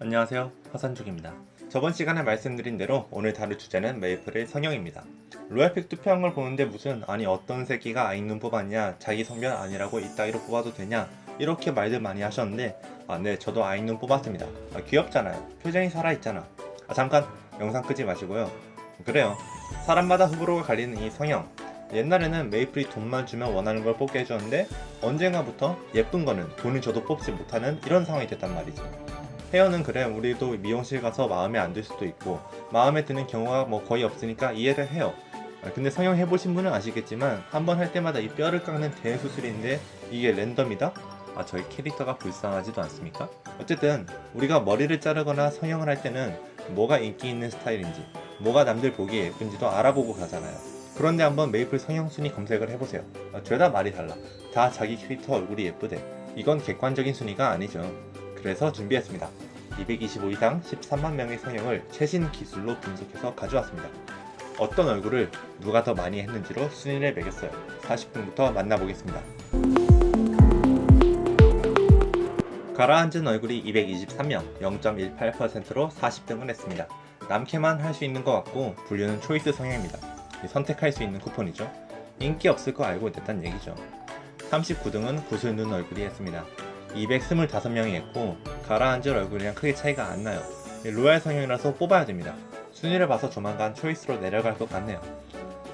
안녕하세요. 화산족입니다. 저번 시간에 말씀드린 대로 오늘 다룰 주제는 메이플의 성형입니다. 로얄픽 투표한 걸 보는데 무슨 아니 어떤 새끼가 아이눈 뽑았냐 자기 성별 아니라고 이따위로 뽑아도 되냐 이렇게 말들 많이 하셨는데 아 네 저도 아이눈 뽑았습니다. 아, 귀엽잖아요. 표정이 살아있잖아. 아 잠깐 영상 끄지 마시고요. 그래요. 사람마다 호불호가 갈리는 이 성형. 옛날에는 메이플이 돈만 주면 원하는 걸 뽑게 해줬는데 언젠가부터 예쁜 거는 돈을 줘도 뽑지 못하는 이런 상황이 됐단 말이죠 헤어는 그래 우리도 미용실 가서 마음에 안 들 수도 있고 마음에 드는 경우가 뭐 거의 없으니까 이해를 해요. 아, 근데 성형 해보신 분은 아시겠지만 한 번 할 때마다 이 뼈를 깎는 대수술인데 이게 랜덤이다? 아 저희 캐릭터가 불쌍하지도 않습니까? 어쨌든 우리가 머리를 자르거나 성형을 할 때는 뭐가 인기 있는 스타일인지 뭐가 남들 보기에 예쁜지도 알아보고 가잖아요. 그런데 한번 메이플 성형순위 검색을 해보세요. 아, 죄다 말이 달라. 다 자기 캐릭터 얼굴이 예쁘대. 이건 객관적인 순위가 아니죠. 그래서 준비했습니다 225 이상 13만 명의 성형을 최신 기술로 분석해서 가져왔습니다. 어떤 얼굴을 누가 더 많이 했는지로 순위를 매겼어요. 40분부터 만나보겠습니다. 가라앉은 얼굴이 223명 0.18%로 40등을 했습니다. 남캐만 할 수 있는 것 같고 분류는 초이스 성형입니다. 선택할 수 있는 쿠폰이죠. 인기 없을 거 알고 있었단 얘기죠. 39등은 구슬 눈 얼굴이 했습니다. 225명이 했고 가라앉을 얼굴이랑 크게 차이가 안 나요. 로얄 성형이라서 뽑아야 됩니다. 순위를 봐서 조만간 초이스로 내려갈 것 같네요.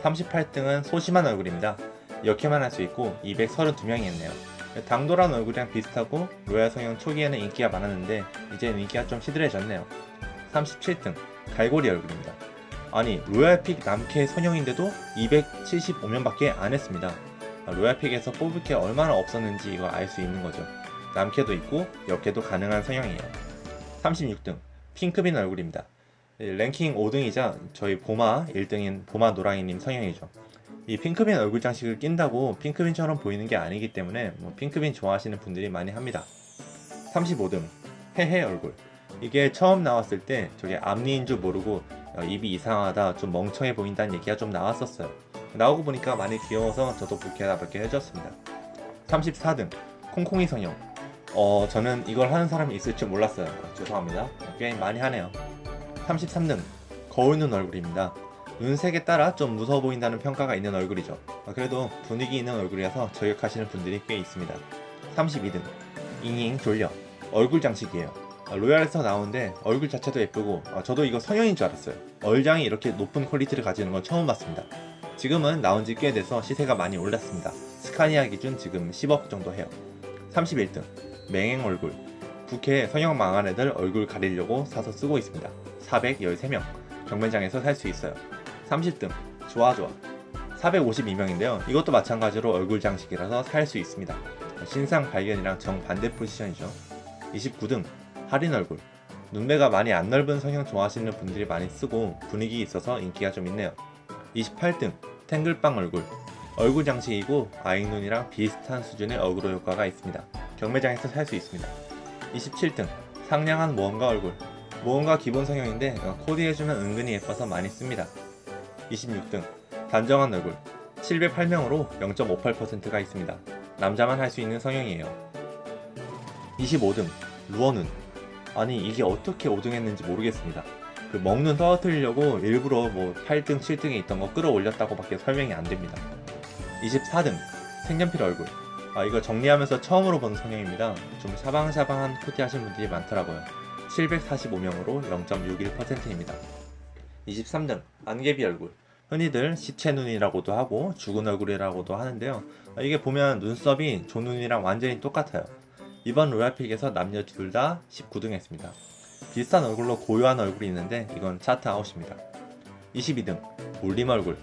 38등은 소심한 얼굴입니다. 여캐만 할 수 있고 232명이 했네요. 당돌한 얼굴이랑 비슷하고 로얄 성형 초기에는 인기가 많았는데 이제는 인기가 좀 시들해졌네요. 37등 갈고리 얼굴입니다. 아니 로얄픽 남캐 성형인데도 275명밖에 안 했습니다. 로얄픽에서 뽑을 게 얼마나 없었는지 이거 알 수 있는 거죠 남캐도 있고 여캐도 가능한 성형이에요. 36등. 핑크빈 얼굴입니다. 랭킹 5등이자 저희 보마 1등인 보마 노랑이님 성형이죠. 이 핑크빈 얼굴 장식을 낀다고 핑크빈처럼 보이는 게 아니기 때문에 뭐 핑크빈 좋아하시는 분들이 많이 합니다. 35등. 헤헤 얼굴. 이게 처음 나왔을 때 저게 앞니인 줄 모르고 어, 입이 이상하다 좀 멍청해 보인다는 얘기가 좀 나왔었어요. 나오고 보니까 많이 귀여워서 저도 부케하다몇 해줬습니다. 34등. 콩콩이 성형 어 저는 이걸 하는 사람이 있을 줄 몰랐어요. 죄송합니다. 꽤 많이 하네요. 33등 거울 눈 얼굴입니다. 눈색에 따라 좀 무서워 보인다는 평가가 있는 얼굴이죠. 어, 그래도 분위기 있는 얼굴이라서 저격하시는 분들이 꽤 있습니다. 32등 잉잉 졸려. 얼굴 장식이에요. 어, 로얄에서 나오는데 얼굴 자체도 예쁘고 어, 저도 이거 성형인 줄 알았어요. 얼장이 이렇게 높은 퀄리티를 가지는 건 처음 봤습니다. 지금은 나온 지 꽤 돼서 시세가 많이 올랐습니다. 스카니아 기준 지금 10억 정도 해요. 31등 맹행 얼굴. 국회 성형 망한 애들 얼굴 가리려고 사서 쓰고 있습니다. 413명. 경매장에서 살 수 있어요. 30등. 좋아 좋아. 452명인데요. 이것도 마찬가지로 얼굴 장식이라서 살 수 있습니다. 신상 발견이랑 정반대 포지션이죠. 29등. 할인 얼굴. 눈매가 많이 안 넓은 성형 좋아하시는 분들이 많이 쓰고 분위기 있어서 인기가 좀 있네요. 28등. 탱글빵 얼굴. 얼굴 장식이고 아이눈이랑 비슷한 수준의 어그로 효과가 있습니다 경매장에서 살 수 있습니다. 27등 상냥한 모험가 얼굴. 모험가 기본 성형인데 코디해주면 은근히 예뻐서 많이 씁니다. 26등 단정한 얼굴. 708명으로 0.58%가 있습니다. 남자만 할 수 있는 성형이에요. 25등 루어눈. 아니 이게 어떻게 5등 했는지 모르겠습니다. 그 먹는 떨어뜨리려고 일부러 뭐 8등 7등에 있던 거 끌어올렸다고 밖에 설명이 안됩니다. 24등 색연필 얼굴 아 이거 정리하면서 처음으로 본 성형입니다. 좀 샤방샤방한 코디 하신 분들이 많더라고요. 745명으로 0.61%입니다. 23등 안개비 얼굴. 흔히들 시체 눈이라고도 하고 죽은 얼굴이라고도 하는데요. 아, 이게 보면 눈썹이 조눈이랑 완전히 똑같아요. 이번 로얄픽에서 남녀 둘 다 19등 했습니다. 비슷한 얼굴로 고요한 얼굴이 있는데 이건 차트 아웃입니다. 22등 울림 얼굴.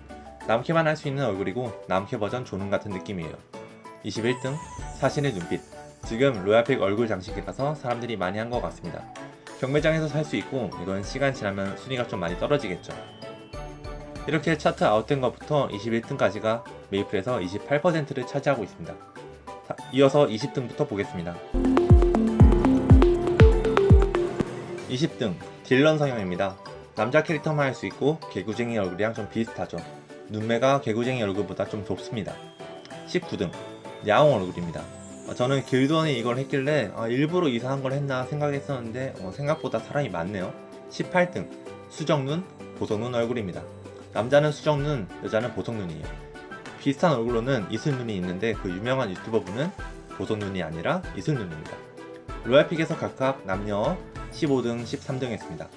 남캐만 할 수 있는 얼굴이고 남캐 버전 조눈 같은 느낌이에요 21등 사신의 눈빛. 지금 로얄픽 얼굴 장식이라서 사람들이 많이 한 것 같습니다. 경매장에서 살 수 있고 이건 시간 지나면 순위가 좀 많이 떨어지겠죠. 이렇게 차트 아웃된 것부터 21등까지가 메이플에서 28%를 차지하고 있습니다. 자, 이어서 20등부터 보겠습니다. 20등 딜런 성형입니다. 남자 캐릭터만 할 수 있고 개구쟁이 얼굴이랑 좀 비슷하죠. 눈매가 개구쟁이 얼굴보다 좀 좁습니다. 19등 야옹 얼굴입니다. 어, 저는 길드원이 이걸 했길래 아, 일부러 이상한 걸 했나 생각했었는데 어, 생각보다 사람이 많네요. 18등. 수정눈 보석눈 얼굴입니다. 남자는 수정눈 여자는 보석눈이에요. 비슷한 얼굴로는 이슬눈이 있는데 그 유명한 유튜버분은 보석눈이 아니라 이슬눈입니다. 로얄픽에서 각각 남녀 15등 13등 했습니다.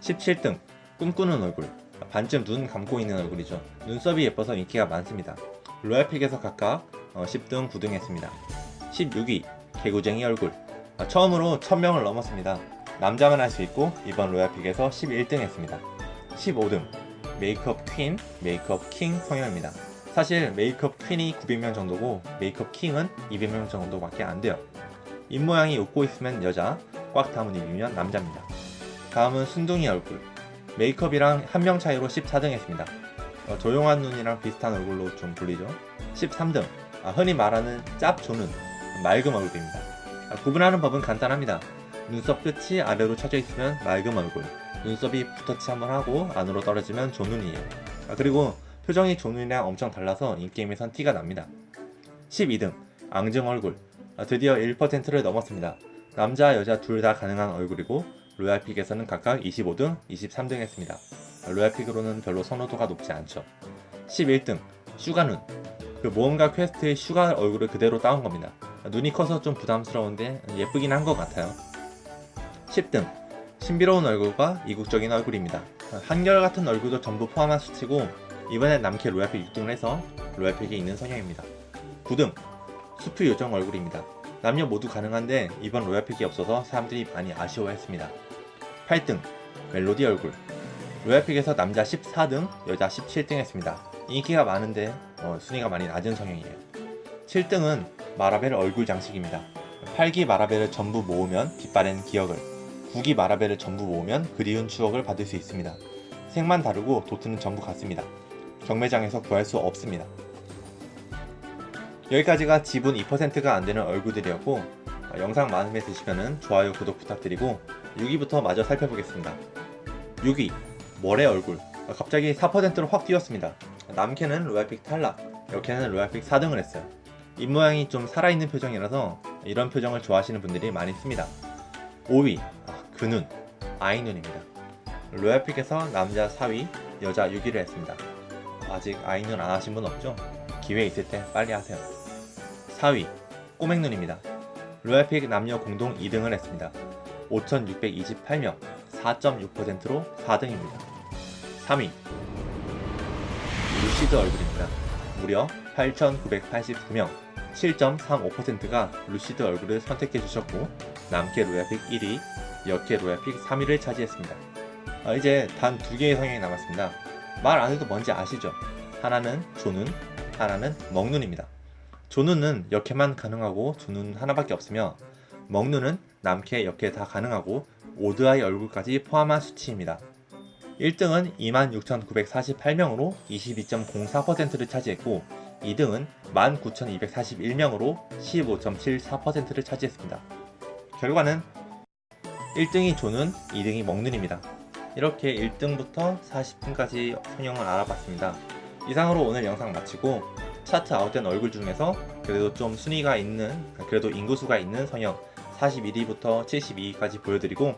17등. 꿈꾸는 얼굴. 반쯤 눈 감고 있는 얼굴이죠. 눈썹이 예뻐서 인기가 많습니다. 로얄픽에서 각각 어, 10등 9등 했습니다. 16위 개구쟁이 얼굴. 아, 처음으로 1000명을 넘었습니다. 남자만 할 수 있고 이번 로얄픽에서 11등 했습니다. 15등 메이크업 퀸, 메이크업 킹 성형입니다. 사실 메이크업 퀸이 900명 정도고 메이크업 킹은 200명 정도밖에 안 돼요. 입모양이 웃고 있으면 여자, 꽉 담은 입이면 남자입니다. 다음은 순둥이 얼굴. 메이크업이랑 한 명 차이로 14등 했습니다. 어, 조용한 눈이랑 비슷한 얼굴로 좀 불리죠. 13등. 아, 흔히 말하는 짭조는 맑은 얼굴입니다. 아, 구분하는 법은 간단합니다. 눈썹 끝이 아래로 쳐져 있으면 맑은 얼굴 눈썹이 붓터치 한번 하고 안으로 떨어지면 조눈이에요. 아, 그리고 표정이 조눈이랑 엄청 달라서 인게임에선 티가 납니다. 12등 앙증 얼굴. 아, 드디어 1%를 넘었습니다. 남자 여자 둘 다 가능한 얼굴이고 로얄픽에서는 각각 25등, 23등 했습니다. 아, 로얄픽으로는 별로 선호도가 높지 않죠. 11등 슈가눈 그 모험가 퀘스트의 슈가 얼굴을 그대로 따온 겁니다. 아, 눈이 커서 좀 부담스러운데 예쁘긴 한 것 같아요. 10등. 신비로운 얼굴과 이국적인 얼굴입니다. 한결같은 얼굴도 전부 포함한 수치고 이번엔 남캐 royal pick 6등을 해서 royal pick에 있는 성형입니다. 9등. 수프 요정 얼굴입니다. 남녀 모두 가능한데 이번 royal pick이 없어서 사람들이 많이 아쉬워했습니다. 8등. 멜로디 얼굴. royal pick에서 남자 14등 여자 17등 했습니다 인기가 많은데 어, 순위가 많이 낮은 성형이에요. 7등은 마라벨 얼굴 장식입니다. 8기 마라벨을 전부 모으면 빛바랜 기억을 9기 마라벨을 전부 모으면 그리운 추억을 받을 수 있습니다. 색만 다르고 도트는 전부 같습니다. 경매장에서 구할 수 없습니다. 여기까지가 지분 2%가 안되는 얼굴들이었고 어, 영상 마음에 드시면 좋아요 구독 부탁드리고 6위부터 마저 살펴보겠습니다. 6위 머레 얼굴. 어, 갑자기 4%로 확 뛰었습니다 남캐는 royal pick 탈락 여캐는 royal pick 4등을 했어요. 입모양이 좀 살아있는 표정이라서 이런 표정을 좋아하시는 분들이 많이 있습니다. 5위 아, 그눈 아이눈입니다. 로얄픽에서 남자 4위 여자 6위를 했습니다. 아직 아이눈 안 하신 분 없죠? 기회 있을 때 빨리 하세요. 4위 꼬맹눈입니다. 로얄픽 남녀 공동 2등을 했습니다. 5628명 4.6%로 4등입니다. 3위 루시드 얼굴입니다. 무려 8989명 7.35%가 루시드 얼굴을 선택해 주셨고 남캐 royal pick 1위 여캐 royal pick 3위를 차지했습니다. 아, 이제 단 두 개의 성형이 남았습니다. 말 안해도 뭔지 아시죠? 하나는 조눈, 하나는 먹눈입니다. 조눈은 여캐만 가능하고 조눈 하나밖에 없으며 먹눈은 남캐, 여캐 다 가능하고 odd eye 얼굴까지 포함한 수치입니다 1등은 26,948명으로 22.04%를 차지했고 2등은 19,241명으로 15.74%를 차지했습니다. 결과는 1등이 조는 2등이 먹는입니다. 이렇게 1등부터 40등까지 성형을 알아봤습니다. 이상으로 오늘 영상 마치고 차트 아웃된 얼굴 중에서 그래도 좀 순위가 있는 그래도 인구수가 있는 성형 41위부터 72위까지 보여드리고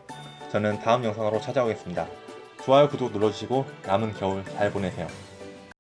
저는 다음 영상으로 찾아오겠습니다. 좋아요 구독 눌러주시고 남은 겨울 잘 보내세요.